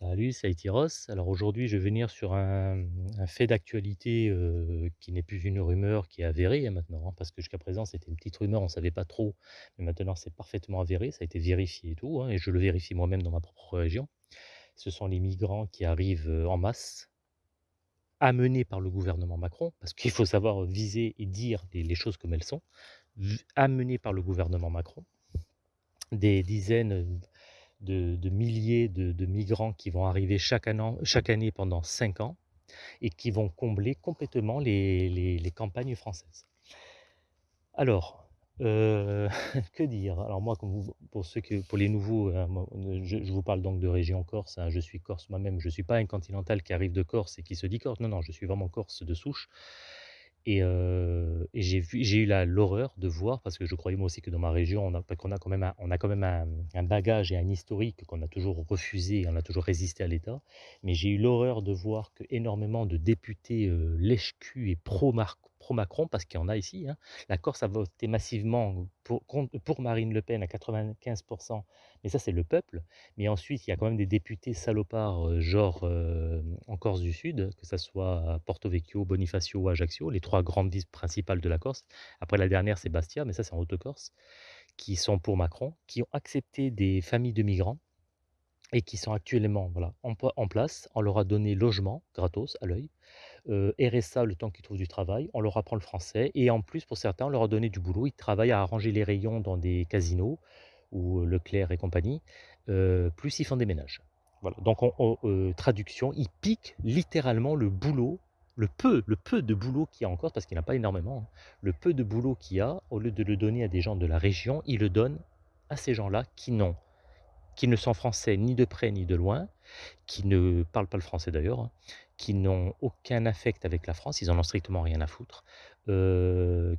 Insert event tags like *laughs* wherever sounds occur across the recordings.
Salut, c'est Aïtiros. Alors aujourd'hui, je vais venir sur un, fait d'actualité qui n'est plus une rumeur, qui est avérée hein, maintenant, hein, parce que jusqu'à présent c'était une petite rumeur, on ne savait pas trop, mais maintenant c'est parfaitement avéré, ça a été vérifié et tout, hein, et je le vérifie moi-même dans ma propre région. Ce sont les migrants qui arrivent en masse, amenés par le gouvernement Macron, parce qu'il faut savoir viser et dire les, choses comme elles sont, amenés par le gouvernement Macron, des dizaines de, milliers de, migrants qui vont arriver chaque, année, pendant 5 ans et qui vont combler complètement les, campagnes françaises. Alors, euh, *laughs* que dire? Alors moi, pour ceux que, pour les nouveaux, hein, je, vous parle donc de région Corse. hein, je suis Corse moi-même. Je suis pas un continental qui arrive de Corse et qui se dit Corse. Non, non, je suis vraiment Corse de souche. Et, j'ai eu la l'horreur de voir, parce que je croyais moi aussi que dans ma région, on a qu'on a quand même un on a quand même un bagage et un historique qu'on a toujours refusé, on a toujours résisté à l'État. Mais j'ai eu l'horreur de voir qu'énormément de députés, heu, lèche-cul et pro-Marc pro-Macron, parce qu'il y en a ici, hein. La Corse a voté massivement pour Marine Le Pen à 95 mais ça, c'est le peuple. Mais ensuite, il y a quand même des députés salopards, heu, genre, hem, en Corse du Sud, que ça soit Porto Vecchio, Bonifacio ou Ajaccio, les 3 grandes villes principales de la Corse. Après la dernière, c'est Bastia, mais ça, c'est en Haute-Corse, qui sont pour Macron, qui ont accepté des familles de migrants et qui sont actuellement, voilà, en en place. On leur a donné logement gratos, à l'œil, heu, RSA le temps qu'ils trouvent du travail, on leur apprend le français et en plus, pour certains, on leur a donné du boulot. Ils travaillent à arranger les rayons dans des casinos ou heu, Leclerc et compagnie, heu, plus ils font des ménages. Voilà, donc on on, heu, traduction, ils piquent littéralement le boulot, le peu le peu de boulot qu'il y a en Corse, parce qu'il n'y en a pas énormément, hein. Le peu de boulot qu'il y a, au lieu de le donner à des gens de la région, ils le donnent à ces gens-là qui n'ont qui ne sont français ni de près ni de loin, qui ne parlent pas le français d'ailleurs, hein, qui n'ont aucun affect avec la France, ils en ont strictement rien à foutre.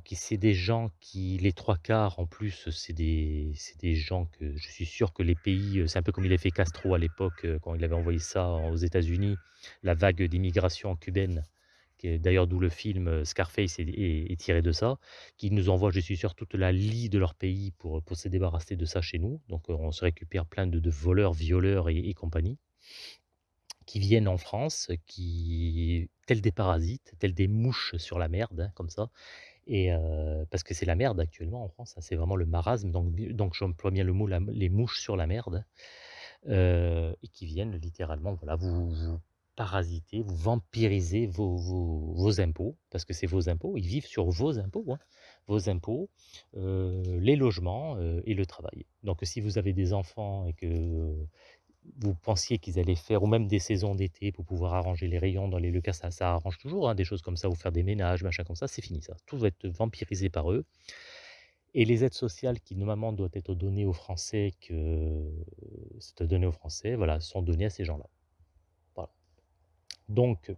Qui c'est des gens qui les 3 quarts en plus, c'est des des gens que je suis sûr que les pays, c'est un peu comme il avait fait Castro à l'époque, quand il avait envoyé ça aux États-Unis, la vague d'immigration cubaine, qui est d'ailleurs d'où le film, Scarface est tiré de ça, qui nous envoient, je suis sûr, toute la lie de leur pays pour, pour se débarrasser de ça chez nous. Donc, on se récupère plein de de voleurs, violeurs et compagnie qui viennent en France, qui tels des parasites, tels des mouches sur la merde, hein, comme ça et parce que c'est la merde actuellement en France, hein, c'est vraiment le marasme, donc donc j'emploie bien le mot les mouches sur la merde, et qui viennent littéralement, voilà, vous vous parasiter, vous vampiriser vos vos vos impôts, parce que c'est vos impôts, ils vivent sur vos impôts, hein, vos impôts, les logements, et le travail. Donc si vous avez des enfants et que vous pensiez qu'ils allaient faire ou même des saisons d'été pour pouvoir arranger les rayons dans les Leclerc, ça ça arrange toujours, hein, des choses comme ça ou faire des ménages, machin comme ça, c'est fini ça. Tout va être vampirisé par eux et les aides sociales qui normalement doivent être données aux Français que c'est donné aux Français, voilà, sont données à ces gens-là. Donc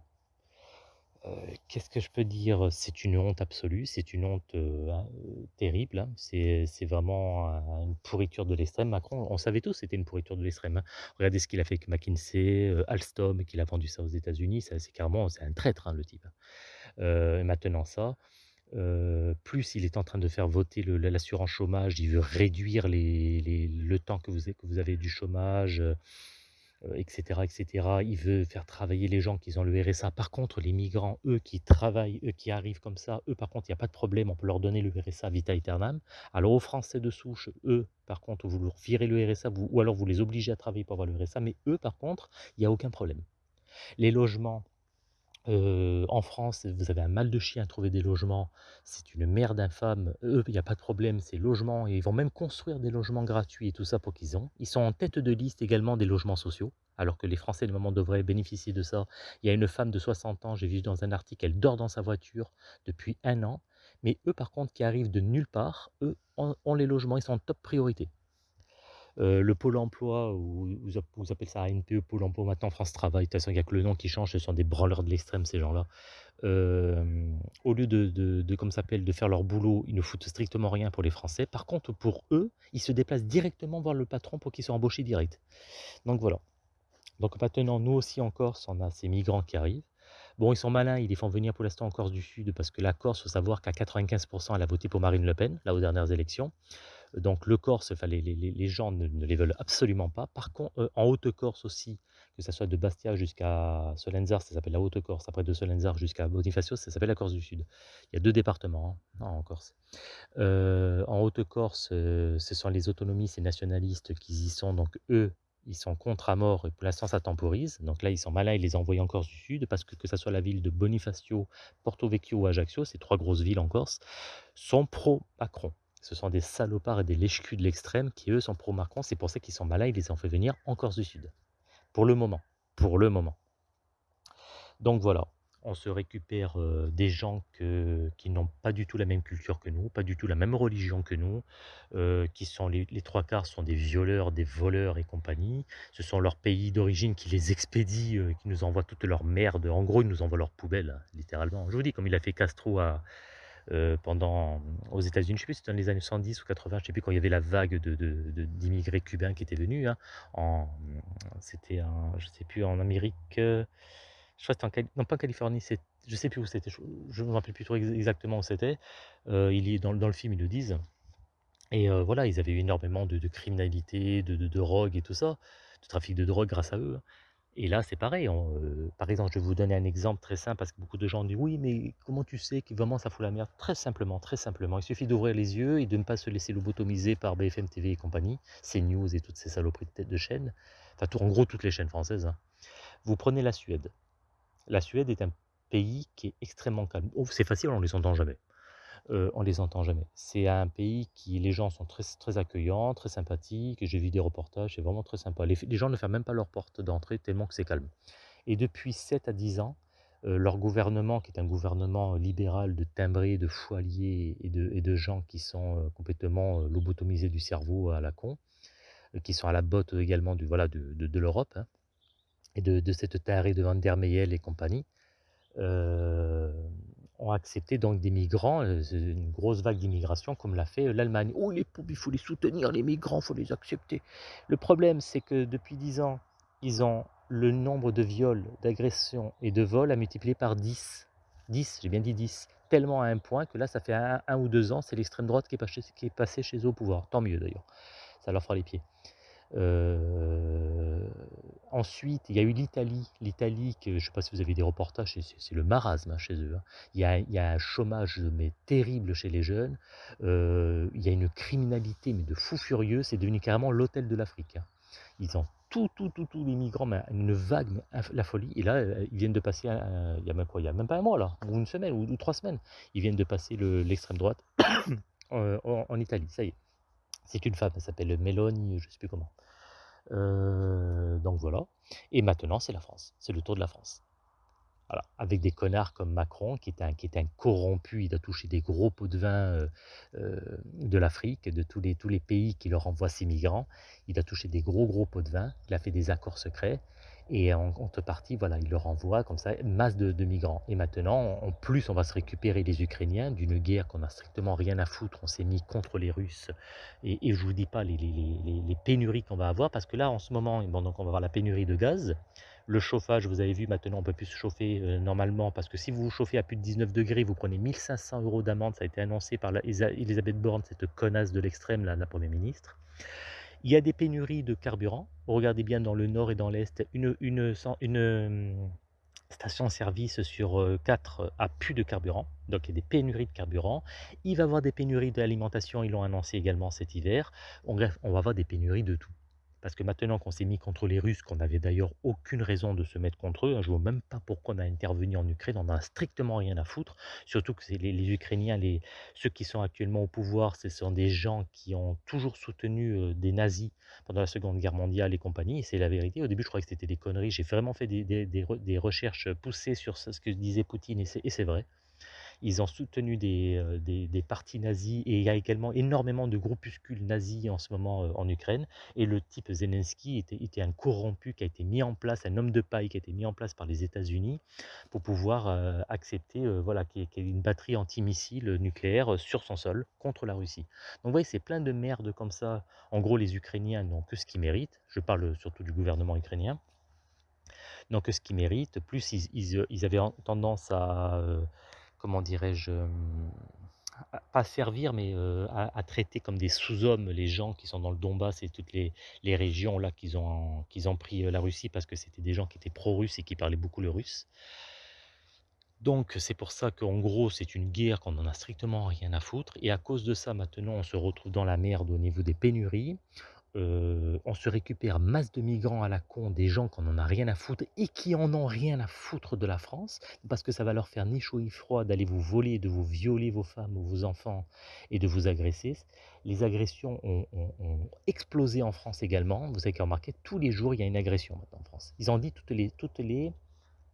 qu'est-ce que je peux dire? C'est une honte absolue, c'est une honte, heu, hein, heu, terrible, hein. C'est c'est vraiment un une pourriture de l'extrême. Macron, on savait tous que c'était une pourriture de l'extrême, hein. Regardez ce qu'il a fait avec McKinsey, Alstom, qu'il a vendu ça aux États-Unis, c'est carrément un traître, le type, et maintenant ça, plus il est en train de faire voter l'assurance chômage, il veut réduire le temps que vous avez du chômage, heu, et cetera, et cetera. Il veut faire travailler les gens qui ont le RSA. Par contre, les migrants, eux, qui travaillent, eux, qui arrivent comme ça, eux, par contre, il y a pas de problème, on peut leur donner le RSA vita aeternam. Alors aux Français de souche, eux, par contre, vous leur virez le RSA, vous ou alors vous les obligez à travailler pour avoir le RSA, mais eux, par contre, il y a aucun problème. Les logements, Heu, en France, vous avez un mal de chien à trouver des logements, c'est une merde infâme. Eux, il y a pas de problème, ces logements et ils vont même construire des logements gratuits et tout ça pour qu'ils ont. Ils sont en tête de liste également des logements sociaux, alors que les Français, normalement, devraient bénéficier de ça. Il y a une femme de 60 ans, j'ai vu dans un article, elle dort dans sa voiture depuis un an, mais eux, par contre, qui arrivent de nulle part, eux, ont les logements, ils sont en top priorité. Heu, le pôle emploi ou vous app vous appelez ça ANPE, Pôle emploi maintenant, France Travail, de toute façon il y a que le nom qui change, ce sont des branleurs de l'extrême ces gens-là. Hem, au lieu de ça s'appelle, de faire leur boulot, ils ne foutent strictement rien pour les Français. Par contre, pour eux, ils se déplacent directement voir le patron pour qu'ils soient embauchés direct. Donc voilà. Donc maintenant, nous aussi en Corse, on a ces migrants qui arrivent. Bon, ils sont malins, ils les font venir pour l'instant en Corse du Sud parce que la Corse, faut savoir qu'à 95 elle a voté pour Marine Le Pen, là aux dernières élections. Donc le Corse, enfin les les gens ne les veulent absolument pas. Par contre, heu, en Haute-Corse aussi, que ça soit de Bastia jusqu'à Solenzar, ça s'appelle la Haute-Corse. Après de Solenzar jusqu'à Bonifacio, ça s'appelle la Corse du Sud. Il y a deux départements hein, en Corse. Euh, en Haute-Corse, euh, ce sont les autonomistes et nationalistes qui y sont. Donc eux, ils sont contre à mort et pour l'instant ça temporise. Donc là, ils sont malins, ils les envoient en Corse du Sud parce que que ce soit la ville de Bonifacio, Porto Vecchio ou Ajaccio, ces trois grosses villes en Corse, sont pro-Macron. Ce sont des salopards et des lèche de l'extrême qui, eux, sont pro-Macron. C'est pour ça qu'ils sont malins, ils les ont fait venir en Corse du Sud. Pour le moment. Pour le moment. Donc voilà, on se récupère des gens qui n'ont pas du tout la même culture que nous, pas du tout la même religion que nous, qui sont les, trois quarts sont des violeurs, des voleurs et compagnie. Ce sont leurs pays d'origine qui les expédient, qui nous envoient toute leur merde. En gros, ils nous envoient leur poubelle, littéralement. Je vous dis, comme il a fait Castro à, pendant, aux États-Unis, je ne sais plus si c'était dans les années 70 ou 80, je ne sais plus quand il y avait la vague d'immigrés de, cubains qui étaient venus. Hein, c'était, je ne sais plus, en Amérique je crois que c'était en non pas en Californie, je sais plus où c'était, je ne me rappelle plus trop exactement où c'était. Euh, dans dans le film, ils le disent et euh, voilà, ils avaient eu énormément de de criminalité, de de drogue et tout ça, de trafic de drogue grâce à eux, hein. Et là, c'est pareil, euh, par exemple, je vais vous donner un exemple très simple parce que beaucoup de gens disent: «Oui, mais comment tu sais que vraiment ça fout la merde?» très simplement, très simplement, il suffit d'ouvrir les yeux et de ne pas se laisser lobotomiser par BFM TV et compagnie, CNews et toutes ces saloperies de tête de chaîne, enfin en gros toutes les chaînes françaises, hein. Vous prenez la Suède. La Suède est un pays qui est extrêmement calme. Oh, c'est facile, on les entend jamais. Euh, on les entend jamais. C'est un pays qui, les gens sont très, très accueillants, très sympathiques. J'ai vu des reportages, c'est vraiment très sympa. Les, gens ne ferment même pas leur porte d'entrée tellement que c'est calme. Et depuis 7 à 10 ans, euh, leur gouvernement, qui est un gouvernement libéral de timbrés, de foiliers et de, gens qui sont euh, complètement lobotomisés du cerveau à la con, qui sont à la botte également du, voilà, de, l'Europe, hein, et de, cette tarée de Van der Meyel et compagnie, euh, ont accepté donc des migrants, une grosse vague d'immigration comme l'a fait l'Allemagne. Oh les pauvres, il faut les soutenir, les migrants, il faut les accepter. Le problème, c'est que depuis 10 ans, ils ont le nombre de viols, d'agressions et de vols à multiplier par 10. 10, j'ai bien dit 10. Tellement à un point que là, ça fait un, ou deux ans, c'est l'extrême droite qui est, passée, qui est passée chez eux au pouvoir. Tant mieux d'ailleurs. Ça leur fera les pieds. Euh, ensuite, il y a eu l'Italie. L'Italie, je ne sais pas si vous avez des reportages, c'est le marasme hein, chez eux. Hein. Il, y a, un chômage mais terrible chez les jeunes. Euh, il y a une criminalité mais de fou furieux. C'est devenu carrément l'hôtel de l'Afrique. Hein. Ils ont tout, tout, tout, tous les migrants, une vague, la folie. Et là, euh, ils viennent de passer, il y a même même pas un mois là, ou une semaine, ou, trois semaines. Ils viennent de passer l'extrême droite *coughs* en Italie. Ça y est. C'est une femme, elle s'appelle Mélanie, je ne sais plus comment. Euh, donc voilà. Et maintenant, c'est la France. C'est le tour de la France. Avec des connards comme Macron, qui est un, qui est un corrompu, il a touché des gros pots de vin euh, euh, de l'Afrique, de tous les, tous les pays qui leur envoient ses migrants. Il a touché des gros, gros pots de vin. Il a fait des accords secrets. Et en contrepartie, voilà, il leur envoie comme ça masse de, migrants. Et maintenant, en plus, on va se récupérer les Ukrainiens d'une guerre qu'on n'a strictement rien à foutre. On s'est mis contre les Russes. Et, je ne vous dis pas les, pénuries qu'on va avoir, parce que là, en ce moment, bon, donc on va avoir la pénurie de gaz. Le chauffage, vous avez vu, maintenant, on ne peut plus se chauffer euh, normalement, parce que si vous vous chauffez à plus de 19 degrés, vous prenez 1500 euros d'amende. Ça a été annoncé par Elisabeth Borne, cette connasse de l'extrême, la Première ministre. Il y a des pénuries de carburant. Regardez bien dans le nord et dans l'est, une, hum, station-service sur 4 a plus de carburant. Donc il y a des pénuries de carburant. Il va y avoir des pénuries d'alimentation, ils l'ont annoncé également cet hiver. on va avoir des pénuries de tout. Parce que maintenant qu'on s'est mis contre les Russes, qu'on n'avait d'ailleurs aucune raison de se mettre contre eux, hein, je ne vois même pas pourquoi on a intervenu en Ukraine, on n'en a strictement rien à foutre. Surtout que les, les, Ukrainiens, ceux qui sont actuellement au pouvoir, ce sont des gens qui ont toujours soutenu euh, des nazis pendant la Seconde Guerre mondiale et compagnie. C'est la vérité. Au début, je croyais que c'était des conneries. J'ai vraiment fait des, recherches poussées sur ce que disait Poutine et c'est vrai. Ils ont soutenu euh, des, des, partis nazis et il y a également énormément de groupuscules nazis en ce moment euh, en Ukraine. Et le type Zelensky était, était, un corrompu qui a été mis en place, un homme de paille qui a été mis en place par les États-Unis pour pouvoir euh, accepter voilà, qu'il y ait une batterie antimissile nucléaire sur son sol contre la Russie. Donc vous voyez, c'est plein de merde comme ça. En gros, les Ukrainiens n'ont que ce qu'ils méritent. Je parle surtout du gouvernement ukrainien. Donc ce qu'ils méritent, plus ils, ils, avaient tendance à, comment dirais-je, à pas servir, mais heu, à traiter comme des sous-hommes les gens qui sont dans le Donbass et toutes les régions là qu'ils ont qu'ils ont pris, heu, la Russie parce que c'était des gens qui étaient pro-russes et qui parlaient beaucoup le russe. Donc c'est pour ça qu'en gros, c'est une guerre qu'on en a strictement rien à foutre et à cause de ça, maintenant, on se retrouve dans la merde au niveau des pénuries. Heu, on se récupère masse de migrants à la con, des gens qu'on en a rien à foutre et qui en ont rien à foutre de la France, parce que ça va leur faire ni chaud ni froid d'aller vous voler, de vous violer vos femmes ou vos enfants et de vous agresser. Les agressions ont explosé en France également. Vous avez qu'à remarquer, tous les jours, il y a une agression maintenant en France. Ils ont dit toutes les toutes les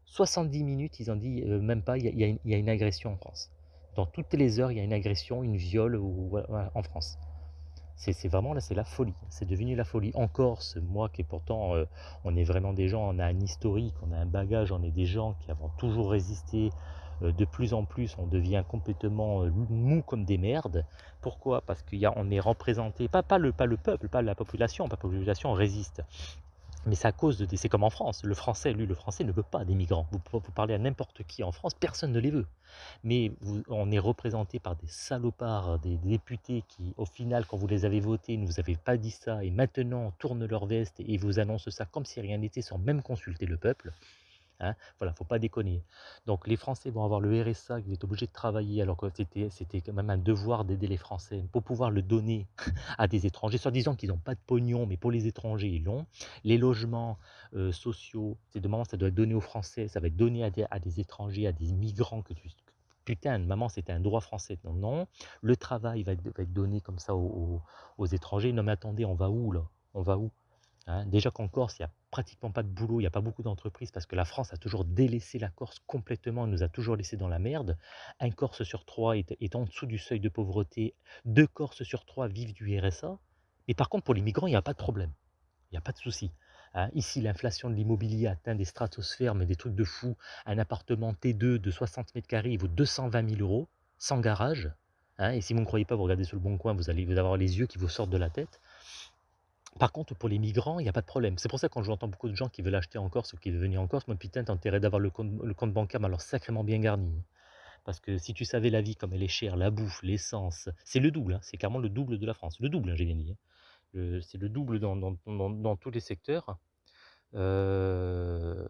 70 minutes, ils ont dit, heu, même pas, il y a une agression en France. Dans toutes les heures, il y a une agression, une viol en France. C'est vraiment là, c'est la folie. C'est devenu la folie. En Corse, moi qui est pourtant, heu, on est vraiment des gens, on a un historique, on a un bagage, on est des gens qui avons toujours résisté. Heu, de plus en plus, on devient complètement, heu, mou comme des merdes. Pourquoi? Parce qu'il y a on est représenté pas pas le pas le peuple, pas la population, la population résiste. Mais c'est à cause de c'est comme en France. Le français, lui, le français ne veut pas des migrants. Vous parlez à n'importe qui en France, personne ne les veut. Mais on est représenté par des salopards, des députés qui, au final, quand vous les avez votés, ne vous avez pas dit ça et maintenant tournent leur veste et vous annoncent ça comme si rien n'était sans même consulter le peuple. Hein, voilà, faut pas déconner. Donc les Français vont avoir le RSA qui va être obligé de travailler alors que c'était quand même un devoir d'aider les Français pour pouvoir le donner *laughs* à des étrangers, soit disant qu'ils n'ont pas de pognon, mais pour les étrangers, ils l'ont. Les logements euh, sociaux, c'est de ça doit être donné aux Français, ça va être donné à des, à des étrangers, à des migrants que tu... Putain, maman, c'était un droit français. Non, non. Le travail va être, va être donné comme ça aux, aux, aux étrangers. Non, mais attendez, on va où là? On va où? Hein, déjà qu'en Corse, il n'y a pratiquement pas de boulot, il n'y a pas beaucoup d'entreprises parce que la France a toujours délaissé la Corse complètement, nous a toujours laissé dans la merde. Un Corse sur trois est, en dessous du seuil de pauvreté, deux Corses sur trois vivent du RSA. Mais par contre, pour les migrants, il n'y a pas de problème, il n'y a pas de souci. Hein, ici, l'inflation de l'immobilier atteint des stratosphères, mais des trucs de fou. Un appartement T2 de 60 mètres carrés, vaut 220 000 euros, sans garage. Hein, et si vous ne croyez pas, vous regardez sur le bon coin, vous allez avoir les yeux qui vous sortent de la tête. Par contre, pour les migrants, il n'y a pas de problème. C'est pour ça que quand j'entends beaucoup de gens qui veulent acheter en Corse ou qui veulent venir en Corse, moi putain, t'as intérêt d'avoir le compte, le compte bancaire, alors sacrément bien garni. Parce que si tu savais la vie comme elle est chère, la bouffe, l'essence, c'est le double, hein, c'est carrément le double de la France. Le double, hein, j'ai bien dit. hein. c'est le double dans, tous les secteurs. Euh,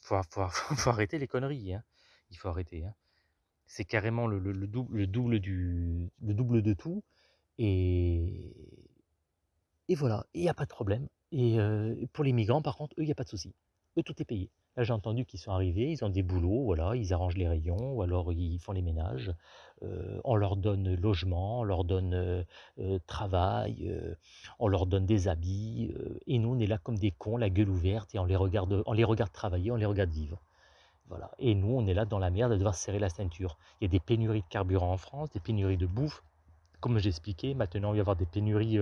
faut, *laughs* arrêter les conneries. Il faut arrêter. C'est carrément le, le- le double, le double de tout. Et, et voilà, il y a pas de problème. Et heu, pour les migrants, par contre, eux, il y a pas de souci. Eux, tout est payé. Là, j'ai entendu qu'ils sont arrivés, ils ont des boulots, voilà, ils arrangent les rayons ou alors ils font les ménages. Heu, on leur donne logement, on leur donne, heu, travail, on leur donne des habits, et nous, on est là comme des cons, la gueule ouverte et on les regarde on les regarde travailler, on les regarde vivre. Voilà et nous, on est là dans la merde à devoir serrer la ceinture. Il y a des pénuries de carburant en France, des pénuries de bouffe. Comme j'ai expliqué, maintenant, il va y avoir des pénuries,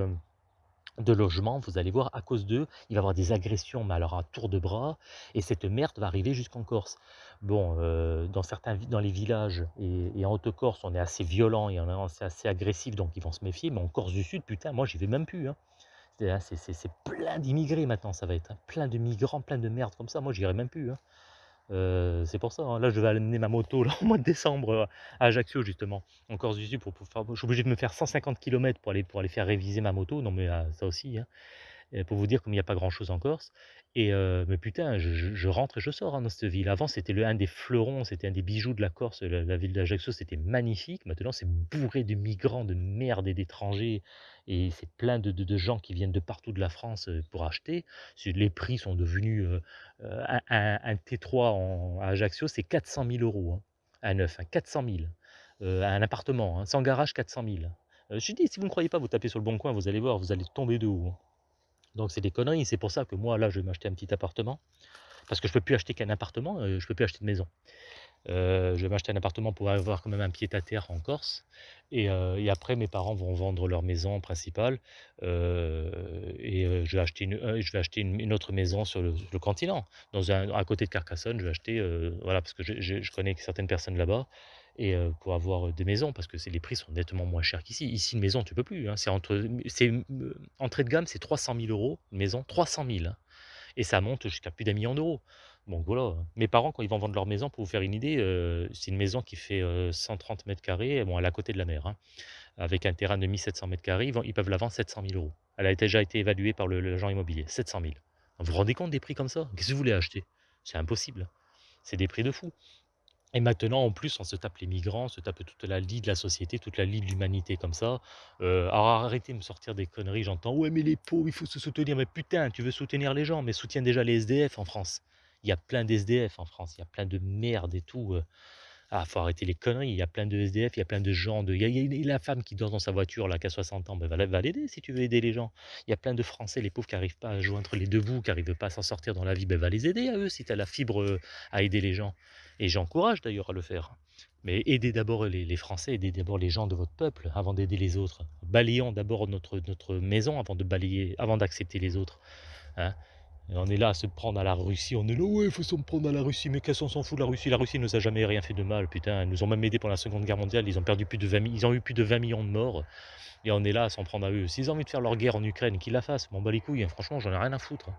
de logements, vous allez voir, à cause d'eux, il va y avoir des agressions, mais alors à tour de bras, et cette merde va arriver jusqu'en Corse. Bon, euh, dans certains dans les villages et, en Haute-Corse, on est assez violent et on est assez, agressif, donc ils vont se méfier, mais en Corse du Sud, putain, moi j'y vais même plus. hein. C'est hein, c'est- plein d'immigrés maintenant, ça va être. hein. Plein de migrants, plein de merde comme ça, moi j'irai même plus. Euh, c'est pour ça, hein. Là, je vais amener ma moto là, au mois de décembre euh, à Ajaccio, justement, en Corse du Sud, pour, faire- je suis obligé de me faire 150 km pour aller, pour aller faire réviser ma moto. Non, mais euh, ça aussi, hein. Pour vous dire comme il n'y a pas grand-chose en Corse. Et mais putain, je, rentre et je sors hein, dans cette ville. Avant, c'était un des fleurons, c'était un des bijoux de la Corse, la, ville d'Ajaccio, c'était magnifique. Maintenant, c'est bourré de migrants, de merde et d'étrangers. Et c'est plein de, gens qui viennent de partout de la France pour acheter. Les prix sont devenus... un, un- un T3 en- à Ajaccio, c'est 400 000 euros. hein, à neuf, hein, 400 000. Euh, un appartement, hein, sans garage, 400 000. Euh, je dis, si vous ne croyez pas, vous tapez sur le bon coin, vous allez voir, vous allez tomber de haut. Donc c'est des conneries, c'est pour ça que moi là je vais m'acheter un petit appartement, parce que je peux plus acheter qu'un appartement, euh, je peux plus acheter de maison. Euh, je vais m'acheter un appartement pour avoir quand même un pied à terre en Corse, et, euh, et après mes parents vont vendre leur maison principale, et je vais acheter, une, je vais acheter une, autre maison sur le, le continent, à côté de Carcassonne, je vais acheter, voilà, parce que je connais certaines personnes là-bas, et pour avoir des maisons, parce que les prix sont nettement moins chers qu'ici. Ici, une maison, tu peux plus. hein, c'est entre, entrée de gamme, c'est 300 000 euros, une maison, 300 000. hein. et ça monte jusqu'à plus d'un million d'euros. Donc voilà, mes parents quand ils vont vendre leur maison, pour vous faire une idée, c'est une maison qui fait, heu, 130 m², bon elle est à côté de la mer, hein, avec un terrain de 1 700 m², ils ils peuvent la vendre 700 000 €. Elle a déjà été évaluée par l'agent immobilier, 700 000. Vous vous rendez compte des prix comme ça? Qu'est-ce que vous voulez acheter? C'est impossible. C'est des prix de fou. Et maintenant, en plus, on se tape les migrants, on se tape toute la lie de la société, toute la lie de l'humanité comme ça. Heu, alors arrêtez de me sortir des conneries, j'entends: «Ouais, mais les pauvres, il faut se soutenir». Mais putain, tu veux soutenir les gens, mais soutiens déjà les SDF en France. Il y a plein d'SDF en France, il y a plein de merde et tout, heu. Ah, faut arrêter les conneries, il y a plein de SDF, il y a plein de gens de il y a la femme qui dort dans sa voiture là, qui a 60 ans, ben va la va l'aider si tu veux aider les gens. Il y a plein de Français, les pauvres qui arrivent pas à joindre les 2 bouts, qui arrivent pas à s'en sortir dans la vie, ben va les aider à eux si tu as la fibre, heu, à aider les gens et j'encourage d'ailleurs à le faire. Mais aidez d'abord les Français, aidez d'abord les gens de votre peuple avant d'aider les autres. Balayons d'abord notre maison avant de balayer avant d'accepter les autres, hein. On est là à se prendre à la Russie, on est là: «Ouais, il faut s'en prendre à la Russie», mais qu'est-ce qu'on s'en fout de la Russie? La Russie nous a jamais rien fait de mal, putain, ils nous ont même aidés pendant la Seconde Guerre mondiale, ils ont perdu plus de 20 mi ils ont eu plus de 20 millions de morts et on est là à s'en prendre à eux. S'ils ont envie de faire leur guerre en Ukraine, qu'ils la fassent, m'en bats les couilles, hein, franchement, j'en ai rien à foutre,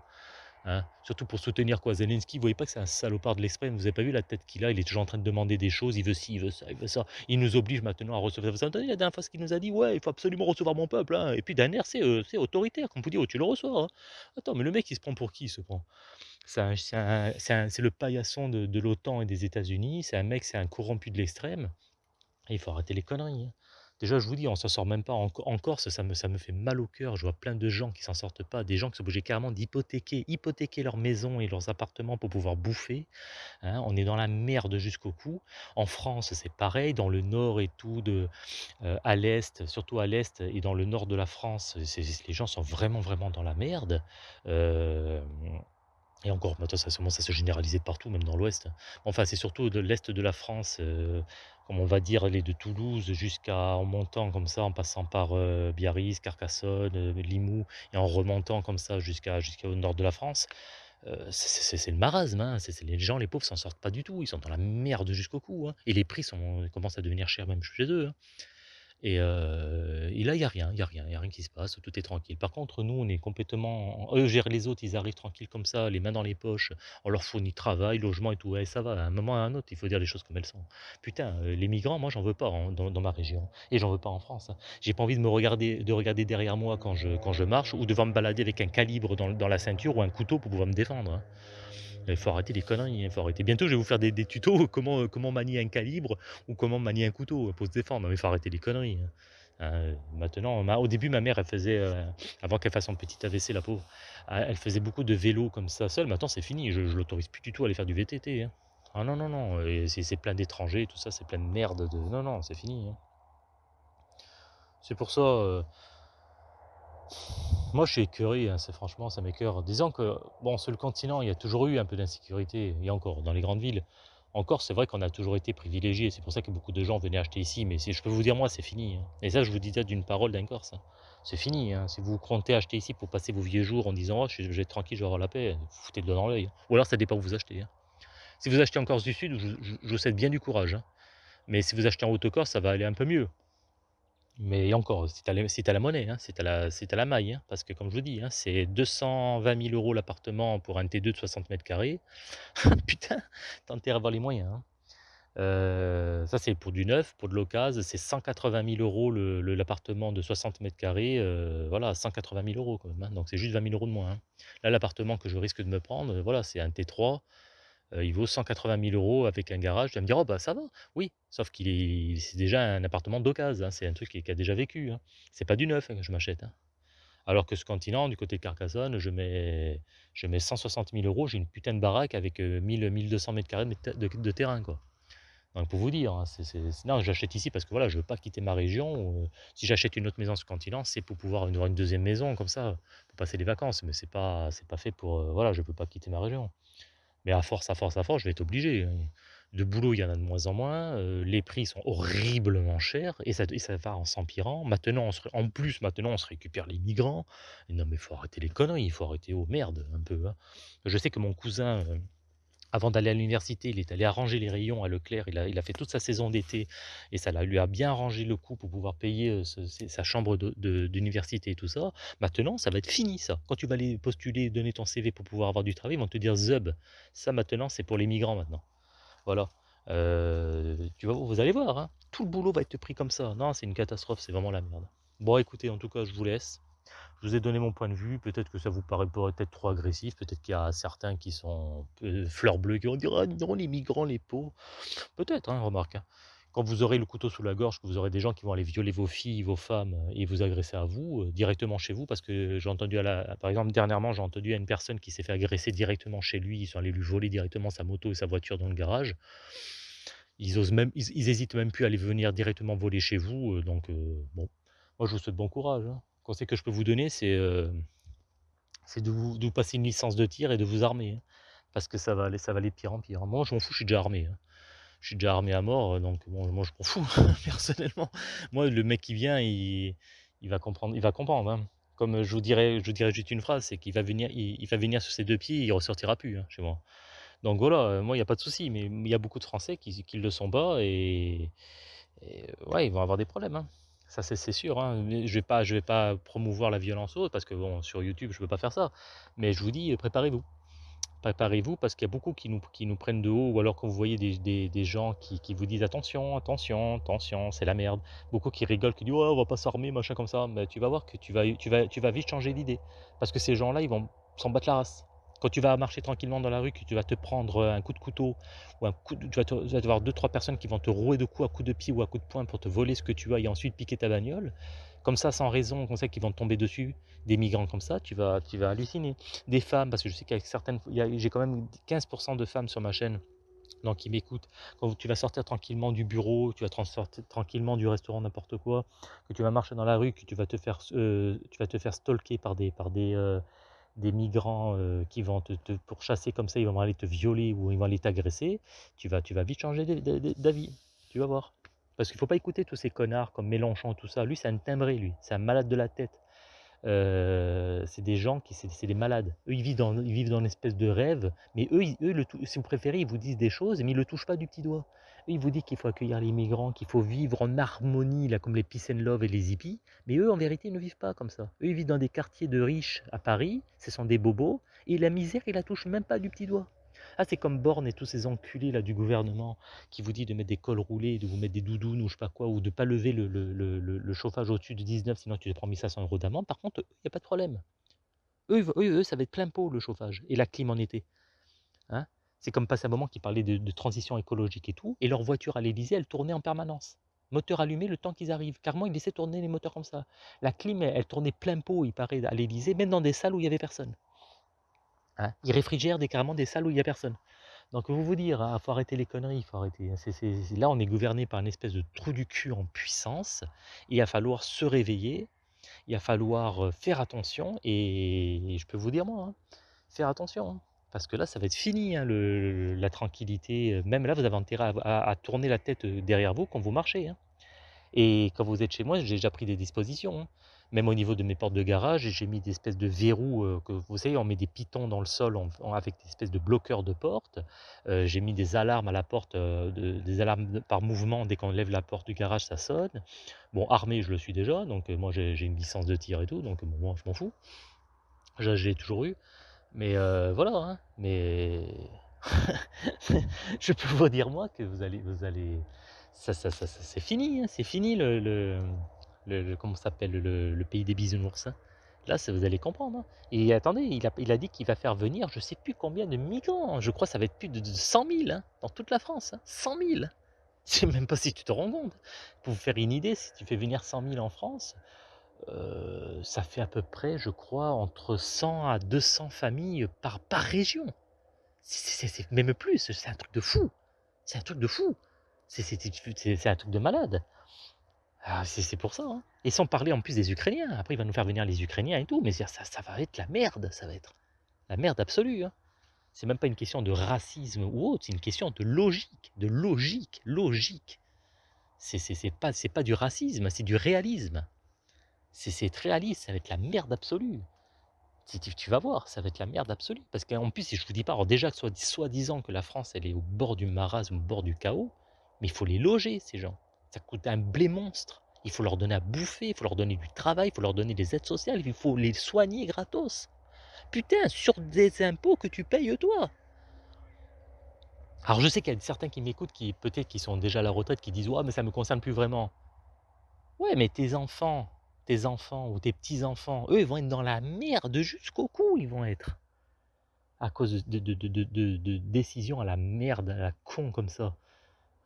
hein. Surtout pour soutenir quoi? Zelensky, vous voyez pas que c'est un salopard de l'extrême? Vous avez pas vu la tête qu'il a? Il est toujours en train de demander des choses, il veut ci, il veut ça, il veut ça. Il nous oblige maintenant à recevoir vous entendu la dernière fois ce qu'il nous a dit? «Ouais, il faut absolument recevoir mon peuple, hein» et puis d'un air, c'est, c'est autoritaire, comme vous dit: «Oh, tu le reçois, hein». Attends, mais le mec, il se prend pour qui, il se prend? C'est le paillasson de de l'OTAN et des États-Unis, c'est un mec, c'est un corrompu de l'extrême il faut arrêter les conneries. Déjà, je vous dis, on s'en sort même pas en Corse, ça me fait mal au cœur. Je vois plein de gens qui s'en sortent pas, des gens qui sont obligés carrément d'hypothéquer hypothéquer leurs maisons et leurs appartements pour pouvoir bouffer, hein. On est dans la merde jusqu'au cou. En France, c'est pareil, dans le nord et tout de heu, à l'est, surtout à l'est et dans le nord de la France, les gens sont vraiment, vraiment dans la merde. Hem et encore, maintenant ça commence à se généraliser partout, même dans l'ouest. Enfin, c'est surtout de l'est de la France, heu, comme on va dire, les de Toulouse jusqu'à en montant comme ça, en passant par, heu, Biarritz, Carcassonne, heu, Limoux et en remontant comme ça jusqu'à jusqu'au nord de la France. Heu, c'est le marasme, hein, les gens, les pauvres s'en sortent pas du tout, ils sont dans la merde jusqu'au cou, hein et les prix commencent à devenir chers même chez eux, hein. Et et là, il y a rien, il y a rien, a rien qui se passe, tout est tranquille. Par contre, nous, on est complètement eux gèrent les autres, ils arrivent tranquilles comme ça, les mains dans les poches, on leur fournit travail, logement et tout. Ouais, ça va, à un moment à un autre, il faut dire les choses comme elles sont. Putain, les migrants, moi, j'en veux pas, dans ma région et j'en veux pas en France, hein. J'ai pas envie de me regarder de regarder derrière moi quand je marche ou devoir me balader avec un calibre dans dans la ceinture ou un couteau pour pouvoir me défendre, hein. Il faut arrêter les conneries, il faut arrêter. Bientôt, je vais vous faire des tutos comment, comment manier un calibre ou comment manier un couteau pour se défendre. Mais il faut arrêter les conneries, hein. Maintenant, ma au début, ma mère, elle faisait, avant qu'elle fasse son petit AVC, la pauvre, elle faisait beaucoup de vélo comme ça seule. Maintenant, c'est fini, je je l'autorise plus du tout à aller faire du VTT, hein. Ah non, non, non, c'est plein d'étrangers, tout ça, c'est plein de merde de non, non, c'est fini, hein. C'est pour ça, moi, je suis écœuré, hein, c'est franchement, ça m'écoeure. Disons que, bon, sur le continent, il y a toujours eu un peu d'insécurité, a encore dans les grandes villes. En Corse, c'est vrai qu'on a toujours été privilégiés, c'est pour ça que beaucoup de gens venaient acheter ici, mais je peux vous dire, moi, c'est fini, hein. Et ça, je vous dis ça d'une parole d'un Corse, hein. C'est fini. Si vous comptez acheter ici pour passer vos vieux jours en disant: «Oh, je vais être tranquille, je vais avoir la paix», vous foutez le doigt dans l'œil. Ou alors ça dépend où vous achetez. Si vous achetez en Corse du Sud, je vous souhaite bien du courage. Mais si vous achetez en Haute-Corse, ça va aller un peu mieux. Mais encore, tu as la monnaie, hein, as la maille, hein, parce que comme je vous dis, hein, c'est 220 000 € l'appartement pour un T2 de 60 m². *laughs* Putain, tu as intérêt à avoir les moyens, hein. Heu, ça, c'est pour du neuf, pour de l'occasion, c'est 180 000 € le le l'appartement de 60 m², heu, voilà, 180 000 € quand même, donc c'est juste 20 000 € de moins. Là, l'appartement que je risque de me prendre, voilà, c'est un T3, Il vaut 180 000 € avec un garage. Tu vas me dire: «Oh bah ça va». Oui, sauf qu'il est c'est déjà un appartement d'occasion, hein, c'est un truc qui a déjà vécu, hein. C'est pas du neuf, que je m'achète, hein. Alors que ce continent, du côté de Carcassonne, je mets je mets 160 000 €, j'ai une putain de baraque avec, heu, 1000-1200 m² de t de terrain, quoi. Donc pour vous dire, hein, c'est c'est j'achète ici parce que voilà, je veux pas quitter ma région, heu, si j'achète une autre maison sur le continent, c'est pour pouvoir avoir une deuxième maison comme ça, pour passer les vacances, mais c'est pas c'est pas fait pour, heu, voilà, je peux pas quitter ma région. Mais à force, à force, à force, je vais être obligé. De boulot, il y en a de moins en moins, heu, les prix sont horriblement chers et ça et ça va en s'empirant. Maintenant, on se en plus, maintenant, on se récupère les migrants. Non, mais il faut arrêter les conneries, il faut arrêter oh merde, un peu, hein. Je sais que mon cousin, heu, avant d'aller à l'université, il est allé arranger les rayons à Leclerc, il a fait toute sa saison d'été et ça lui a bien arrangé le coup pour pouvoir payer, ses sa chambre d'université et tout ça. Maintenant, ça va être fini ça. Quand tu vas aller postuler, donner ton CV pour pouvoir avoir du travail, ils vont te dire: «Zub». Ça maintenant, c'est pour les migrants maintenant. Voilà. Heu, tu vas vous allez voir, hein, tout le boulot va être pris comme ça. Non, c'est une catastrophe, c'est vraiment la merde. Bon écoutez, en tout cas, je vous laisse. Je vous ai donné mon point de vue, peut-être que ça vous paraît peut-être trop agressif, peut-être qu'il y a certains qui sont euh, fleurs bleues qui vont dire «Ah non, les migrants, les pauvres». Peut-être, hein, remarque, hein. Quand vous aurez le couteau sous la gorge, que vous aurez des gens qui vont aller violer vos filles, vos femmes euh, et vous agresser à vous, euh, directement chez vous, parce que j'ai entendu à la par exemple, dernièrement, j'ai entendu à une personne qui s'est fait agresser directement chez lui, ils sont allés lui voler directement sa moto et sa voiture dans le garage. Ils osent même ils hésitent même plus à aller venir directement voler chez vous, heu, donc bon, moi je vous souhaite bon courage, hein. Conseil que je peux vous donner, c'est, c'est de passer une licence de tir et de vous armer, hein, parce que ça va aller ça va pire en pire. Moi, je m'en fous, je suis déjà armé, hein. Je suis déjà armé à mort, heu, donc bon, moi, je m'en fous *laughs* personnellement. Moi, le mec qui vient, il il va comprendre il va comprendre, hein. Comme, je vous dirais je vous juste une phrase, c'est qu'il va venir il va venir sur ses 2 pieds, il ressortira plus, chez moi. Donc voilà, heu, moi, il y a pas de souci, mais il y a beaucoup de Français qui qui le sont pas et et ouais, ils vont avoir des problèmes. Ça, c'est sûr, hein. Je vais vais pas promouvoir la violence autre parce que sur YouTube, je peux pas faire ça. Mais je vous dis, préparez-vous. Préparez-vous parce qu'il y a beaucoup qui nous prennent de haut ou alors quand vous voyez des gens qui vous disent: «Attention, attention, attention, c'est la merde». Beaucoup qui rigolent, qui disent: «Ouais, on va pas s'armer, machin comme ça». Mais tu vas voir que tu vas tu vas tu vas vite changer d'idée. Parce que ces gens-là, ils vont s'en battre la race. Quand tu vas marcher tranquillement dans la rue, que tu vas te prendre, un coup de couteau ou un coup de tu vas te tu avoir 2-3 personnes qui vont te rouer de coups à coups de pied ou à coups de poing pour te voler ce que tu as et ensuite piquer ta bagnole. Comme ça, sans raison, on sait qu'ils vont te tomber dessus, des migrants comme ça, tu vas tu vas halluciner. Des femmes, parce que je sais qu'avec certaines j'ai quand même 15 de femmes sur ma chaîne, donc qui m'écoutent. Quand tu vas sortir tranquillement du bureau, tu vas sortir tranquillement du restaurant, n'importe quoi, que tu vas marcher dans la rue, que tu vas te faire tu vas te faire stalker par des par des, des migrants, heu, qui vont te te pourchasser comme ça, ils vont aller te violer ou ils vont aller t'agresser, tu vas tu vas vite changer d'avis, tu vas voir. Parce qu'il faut pas écouter tous ces connards comme Mélenchon, tout ça. Lui, c'est un timbré lui, c'est un malade de la tête. C'est des gens qui c'est des malades. Eux, ils vivent dans ils vivent dans une espèce de rêve, mais eux ils eux si vous préférez, ils vous disent des choses, mais ils le touchent pas du petit doigt. Eux, ils vous disent qu'il faut accueillir les migrants, qu'il faut vivre en harmonie, là, comme les peace and love et les hippies, mais eux, en vérité, ils ne vivent pas comme ça. Eux, ils vivent dans des quartiers de riches à Paris, ce sont des bobos, et la misère, ils la touchent même pas du petit doigt. Ah, c'est comme Borne et tous ces enculés là du gouvernement qui vous dit de mettre des cols roulés, de vous mettre des doudounes ou je sais pas quoi, ou de pas lever le, chauffage au-dessus de 19, sinon tu te prends 1500 euros d'amende. Par contre, il n'y a pas de problème. Eux, eux, eux, ça va être plein pot le chauffage et la clim en été. Hein c'est comme passer un moment qui parlait de, de, transition écologique et tout, et leur voiture à l'Elysée, elle tournait en permanence. Moteur allumé le temps qu'ils arrivent. Carrément, ils laissaient tourner les moteurs comme ça. La clim, elle, elle tournait plein pot, il paraît, à l'Elysée, même dans des salles où il n'y avait personne. Hein ils réfrigèrent des, carrément des salles où il n'y a personne. Donc vous vous dire, il hein, faut arrêter les conneries, faut arrêter. Hein. là, on est gouverné par une espèce de trou du cul en puissance. Il va falloir se réveiller, il va falloir euh, faire attention. Et, je peux vous dire, moi, hein, faire attention. parce que là, ça va être fini, la tranquillité. Même là, vous avez intérêt à, tourner la tête euh, derrière vous quand vous marchez. Et quand vous êtes chez moi, j'ai déjà pris des dispositions. Même au niveau de mes portes de garage, j'ai mis des espèces de verrous, euh, que vous savez, on met des pitons dans le sol avec des espèces de bloqueurs de porte. Euh, j'ai mis des alarmes à la porte, euh, des alarmes par mouvement, dès qu'on lève la porte du garage, ça sonne. Bon, armé, je le suis déjà, donc moi j'ai une licence de tir et tout, donc moi je m'en fous. J'ai toujours eu. Mais voilà, hein. mais *laughs* je peux vous dire moi que vous allez, vous allez, ça, ça, ça, c'est fini, hein. c'est fini le, comment s'appelle le, pays des bisounours. Hein. Là, ça, vous allez comprendre. Hein. Et attendez, il a, il a dit qu'il va faire venir je sais plus combien de migrants. Je crois que ça va être plus de, 100 000 hein, dans toute la France. 100 000 *laughs* Je sais même pas si tu te rends compte. Pour vous faire une idée, si tu fais venir 100 000 en France, euh, ça fait à peu près, je crois, entre 100 à 200 familles par, par région. C'est même plus, c'est un truc de fou. C'est un truc de fou. C'est un truc de malade. Ah, c'est pour ça, hein. Et sans parler en plus des Ukrainiens. Après, il va nous faire venir les Ukrainiens et tout, mais ça, va être la merde, ça va être la merde absolue. Hein. C'est même pas une question de racisme ou autre, c'est une question de logique, de logique, logique. C'est pas, pas du racisme, c'est du réalisme. C'est réaliste, ça va être la merde absolue. Tu tu vas voir, ça va être la merde absolue. Parce qu'en plus, si je vous dis pas, déjà soi-disant que la France, elle est au bord du marasme, au bord du chaos, mais il faut les loger, ces gens. Ça coûte un blé monstre. Il faut leur donner à bouffer, il faut leur donner du travail, il faut leur donner des aides sociales, il faut les soigner gratos. Putain, sur des impôts que tu payes toi. Alors je sais qu'il y a certains qui m'écoutent, qui peut-être qui sont déjà à la retraite, qui disent ouais mais ça me concerne plus vraiment. Ouais, mais tes enfants, tes enfants ou tes petits-enfants, eux, ils vont être dans la merde jusqu'au cou, ils vont être. À cause de, de décisions à la merde, à la con comme ça.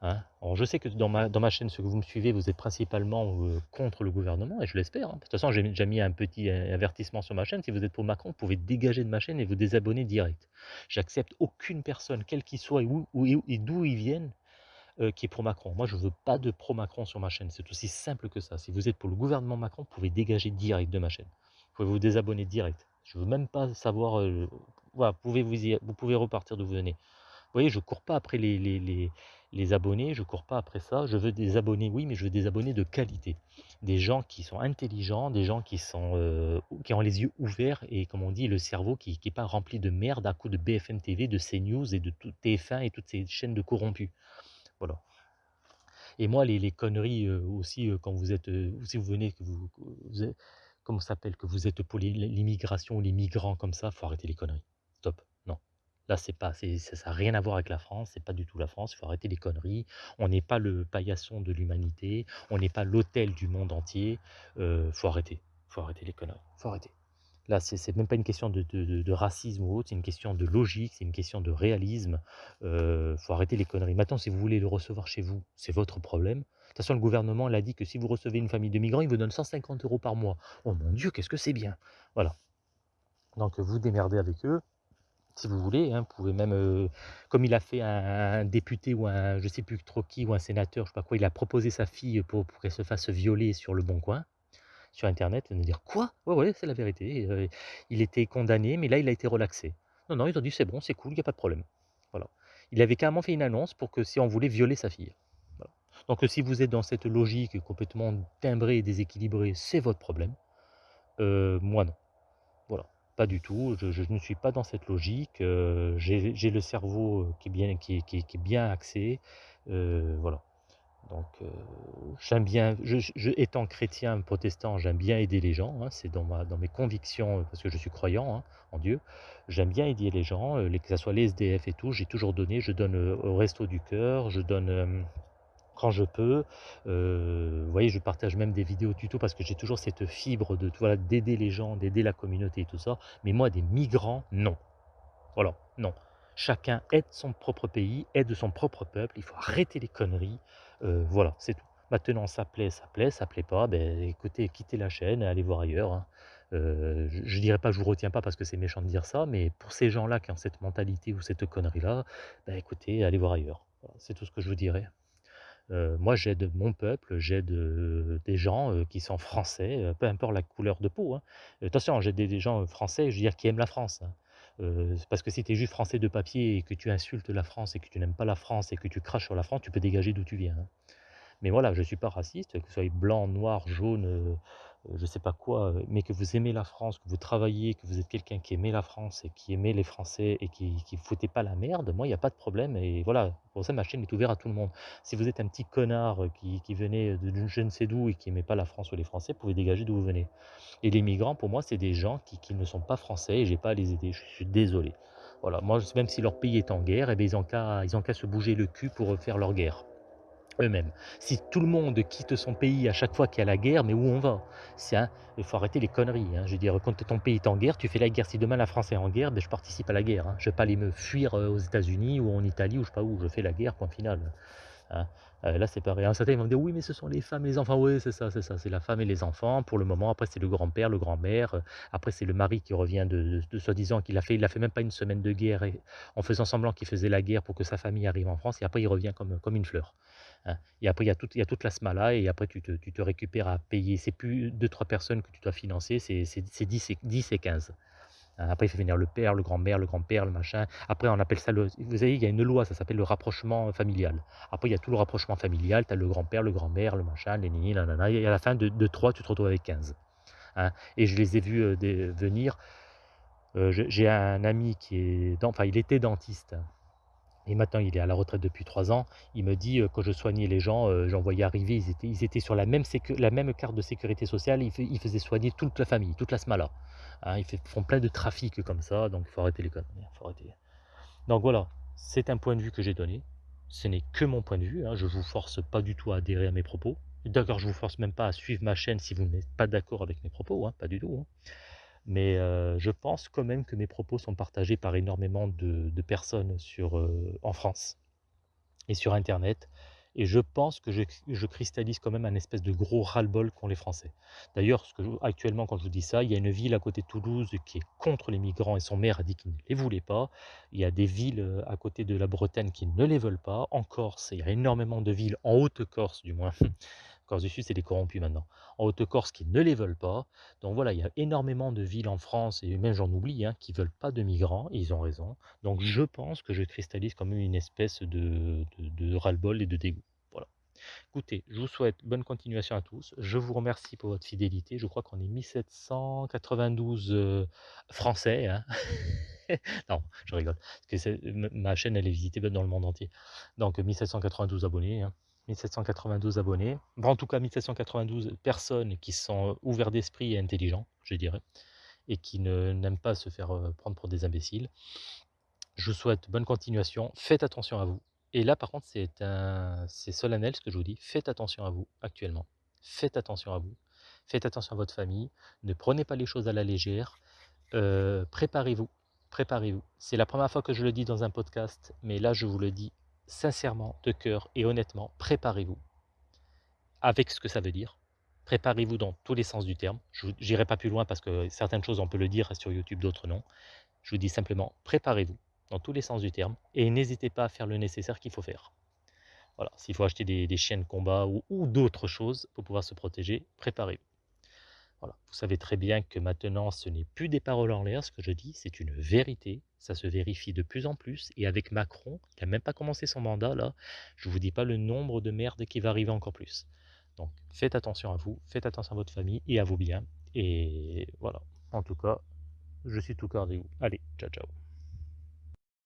Hein? Je sais que dans ma, chaîne, ce que vous me suivez, vous êtes principalement euh, contre le gouvernement, et je l'espère. Hein. De toute façon, j'ai déjà mis un petit avertissement sur ma chaîne. Si vous êtes pour Macron, vous pouvez dégager de ma chaîne et vous désabonner direct. J'accepte aucune personne, quelle qu'il soit et, où, et d'où ils viennent, euh, qui est pour Macron. Moi, je veux pas de pro-Macron sur ma chaîne. C'est aussi simple que ça. Si vous êtes pour le gouvernement Macron, vous pouvez dégager direct de ma chaîne. Vous pouvez vous désabonner direct. Je veux même pas savoir... Euh, vous pouvez, vous, pouvez repartir d'où vous venez. Vous voyez, je cours pas après les, les les abonnés, je cours pas après ça, je veux des abonnés, oui, mais je veux des abonnés de qualité. Des gens qui sont intelligents, des gens qui, sont, euh, qui ont les yeux ouverts et, comme on dit, le cerveau qui n'est pas rempli de merde à coup de BFM TV, de CNews et de tout TF1 et toutes ces chaînes de corrompus. Voilà. Et moi, les, conneries euh, aussi, euh, quand vous êtes, si vous venez, que vous, vous comment s'appelle, que vous êtes pour l'immigration ou les migrants comme ça, faut arrêter les conneries. Stop. Là, c'est pas, ça n'a rien à voir avec la France, c'est pas du tout la France, il faut arrêter les conneries. On n'est pas le paillasson de l'humanité, on n'est pas l'hôtel du monde entier. Euh, faut arrêter, faut arrêter les conneries, faut arrêter. Là, c'est même pas une question de, racisme ou autre, c'est une question de logique, c'est une question de réalisme. Euh, faut arrêter les conneries. Maintenant, si vous voulez le recevoir chez vous, c'est votre problème. De toute façon, le gouvernement l'a dit que si vous recevez une famille de migrants, il vous donne 150 euros par mois. Oh mon Dieu, qu'est-ce que c'est bien Voilà. Donc, vous démerdez avec eux si vous voulez. Hein, vous pouvez même, euh, comme il a fait un, député ou un, je sais plus trop qui, ou un sénateur, je sais pas quoi, il a proposé sa fille pour, qu'elle se fasse violer sur le bon coin, sur Internet. Allez dire quoi? Ouais, ouais, c'est la vérité. Euh, il était condamné, mais là, il a été relaxé. Non, non, ils ont dit c'est bon, c'est cool, il n'y a pas de problème. Voilà. Il avait carrément fait une annonce pour que si on voulait violer sa fille. Donc si vous êtes dans cette logique complètement timbrée et déséquilibrée, c'est votre problème. Euh, moi non. Pas du tout, je, ne suis pas dans cette logique. Euh, j'ai le cerveau euh, qui est bien, axé. Euh, voilà. Donc, j'aime bien, je, étant chrétien, protestant, j'aime bien aider les gens. Hein, c'est dans, dans mes convictions, parce que je suis croyant hein, en Dieu. J'aime bien aider les gens, les, que ce soit les SDF et tout. J'ai toujours donné. Je donne au Resto du Cœur, je donne quand je peux. Euh, vous voyez, je partage même des vidéos tuto parce que j'ai toujours cette fibre de voilà, d'aider les gens, d'aider la communauté et tout ça. Mais moi, des migrants, non. Voilà, non. Chacun aide son propre pays, aide son propre peuple. Il faut arrêter les conneries. Euh, voilà, c'est tout. Maintenant, ça plaît, ça plaît, ça plaît pas. Ben, écoutez, quittez la chaîne, allez voir ailleurs. Hein. Euh, je, ne dirais pas, je vous retiens pas parce que c'est méchant de dire ça, mais pour ces gens-là qui ont cette mentalité ou cette connerie-là, ben, écoutez, allez voir ailleurs. c'est tout ce que je vous dirais. Moi, j'aide mon peuple, j'aide des gens qui sont français, peu importe la couleur de peau. Hein. Attention, j'aide des, gens français, je veux dire, qui aiment la France. Hein. parce que si tu es juste français de papier et que tu insultes la France et que tu n'aimes pas la France et que tu craches sur la France, tu peux dégager d'où tu viens. Hein. Mais voilà, je ne suis pas raciste, que vous soyez blanc, noir, jaune, je ne sais pas quoi, mais que vous aimez la France, que vous travaillez, que vous êtes quelqu'un qui aimait la France et qui aimait les Français et qui ne foutait pas la merde, moi, il n'y a pas de problème. Et voilà, pour ça, ma chaîne est ouverte à tout le monde. Si vous êtes un petit connard qui, qui venait de je ne sais d'où et qui n'aimait pas la France ou les Français, vous pouvez dégager d'où vous venez. Et les migrants, pour moi, c'est des gens qui, qui, ne sont pas français et j'ai pas à les aider. Je suis désolé. Voilà, moi, même si leur pays est en guerre, eh bien, ils n'ont qu'à se bouger le cul pour faire leur guerre eux-mêmes. Si tout le monde quitte son pays à chaque fois qu'il y a la guerre, mais où on va? Il faut arrêter les conneries. Hein. Je veux dire, quand ton pays est en guerre, tu fais la guerre. Si demain la France est en guerre, ben, je participe à la guerre. Hein. Je ne vais pas aller me fuir euh, aux États-Unis ou en Italie ou je sais pas où. Je fais la guerre, point final. Hein. Euh, là, c'est pareil. Un certain, ils vont me dire, oui, mais ce sont les femmes et les enfants. Oui, c'est ça, c'est ça. C'est la femme et les enfants. Pour le moment, après, c'est le grand-père, le grand-mère. Après, c'est le mari qui revient de, soi-disant qu'il a fait, il a fait même pas une semaine de guerre en faisant semblant qu'il faisait la guerre pour que sa famille arrive en France. Et après, il revient comme, comme une fleur. Hein. Et après, il y, a toute la smala et après, tu te, récupères à payer. C'est plus 2-3 personnes que tu dois financer, c'est 10 et, 10 et 15. Hein. Après, il fait venir le père, le grand-mère, le grand-père, le machin. Après, on appelle ça le. Vous savez, il y a une loi, ça s'appelle le rapprochement familial. Après, il y a tout le rapprochement familial. Tu as le grand-père, le grand-mère, le machin, les nini, nanana. Et à la fin de, de 3, tu te retrouves avec 15. Hein. Et je les ai vus euh, venir je j'ai un ami qui est il était dentiste et maintenant il est à la retraite depuis 3 ans. Il me dit, heu, quand je soignais les gens, heu, j'en voyais arriver, ils étaient ils étaient sur la même carte de sécurité sociale, ils fai ils faisaient soigner toute la famille, toute la smala. Hein, ils font plein de trafic comme ça, donc il faut arrêter les conneries, hein, faut arrêter. Donc voilà, c'est un point de vue que j'ai donné. Ce n'est que mon point de vue, hein, je vous force pas du tout à adhérer à mes propos. D'accord, je vous force même pas à suivre ma chaîne si vous n'êtes pas d'accord avec mes propos, pas du tout. Mais je pense quand même que mes propos sont partagés par énormément de personnes sur, en France et sur internet et je pense que je je cristallise quand même un espèce de gros ras-le-bol qu'ont les Français. D'ailleurs, actuellement quand je vous dis ça, il y a une ville à côté de Toulouse qui est contre les migrants et son maire a dit qu'il ne les voulait pas. Il y a des villes, à côté de la Bretagne qui ne les veulent pas. En Corse, il y a énormément de villes, en Haute-Corse du moins, Corse du Sud, c'est des corrompus maintenant. En Haute-Corse qui ne les veulent pas. Donc voilà, il y a énormément de villes en France et même j'en oublie, hein, qui veulent pas de migrants ils ont raison. Donc je pense que je cristallise quand même une espèce de ras-le-bol et de dégoût. Voilà. Écoutez, je vous souhaite bonne continuation à tous. Je vous remercie pour votre fidélité. Je crois qu'on est 1792, heu, français, hein. *laughs* Non, je rigole, parce que ma chaîne, elle est visitée dans le monde entier. Donc 1792 abonnés, hein. 1792 abonnés. Bon, en tout cas 1792 personnes qui sont ouverts d'esprit et intelligents, je dirais, et qui n'aiment pas se faire, heu, prendre pour des imbéciles. Je vous souhaite bonne continuation, faites attention à vous et là par contre c'est solennel ce que je vous dis, faites attention à vous actuellement. Faites attention à vous, faites attention à votre famille, ne prenez pas les choses à la légère, heu, préparez-vous, préparez-vous. C'est la première fois que je le dis dans un podcast, mais là je vous le dis sincèrement, de cœur et honnêtement, préparez-vous avec ce que ça veut dire. Préparez-vous dans tous les sens du terme. Je n'irai pas plus loin parce que certaines choses on peut le dire sur YouTube, d'autres non. Je vous dis simplement préparez-vous dans tous les sens du terme et n'hésitez pas à faire le nécessaire qu'il faut faire. Voilà, s'il faut acheter des, chiens de combat ou d'autres choses pour pouvoir se protéger, préparez-vous. Vous savez très bien que maintenant ce n'est plus des paroles en l'air, ce que je dis, c'est une vérité. Ça se vérifie de plus en plus et avec Macron, qui n'a même pas commencé son mandat là, je ne vous dis pas le nombre de merdes qui va arriver encore plus. Donc faites attention à vous, faites attention à votre famille et à vos biens. Et voilà, en tout cas, je suis tout cœur avec vous. Allez, ciao ciao.